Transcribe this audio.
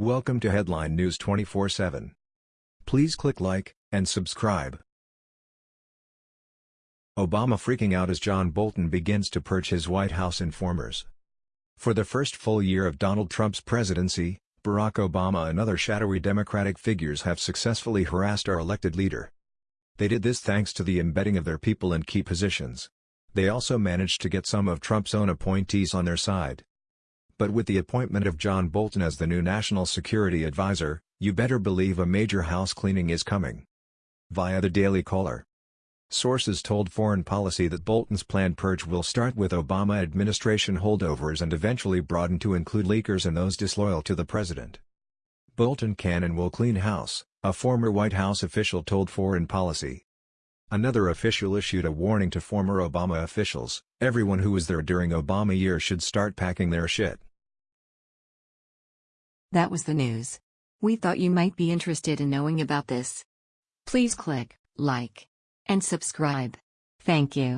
Welcome to Headline News 24/7. Please click like and subscribe. Obama freaking out as John Bolton begins to purge his White House informers. For the first full year of Donald Trump's presidency, Barack Obama and other shadowy Democratic figures have successfully harassed our elected leader. They did this thanks to the embedding of their people in key positions. They also managed to get some of Trump's own appointees on their side. But with the appointment of John Bolton as the new National Security Advisor, you better believe a major house cleaning is coming. Via the Daily Caller. Sources told Foreign Policy that Bolton's planned purge will start with Obama administration holdovers and eventually broaden to include leakers and those disloyal to the president. Bolton can and will clean house, a former White House official told Foreign Policy. Another official issued a warning to former Obama officials, everyone who was there during Obama years should start packing their shit. That was the news. We thought you might be interested in knowing about this. Please click like and subscribe. Thank you.